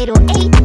808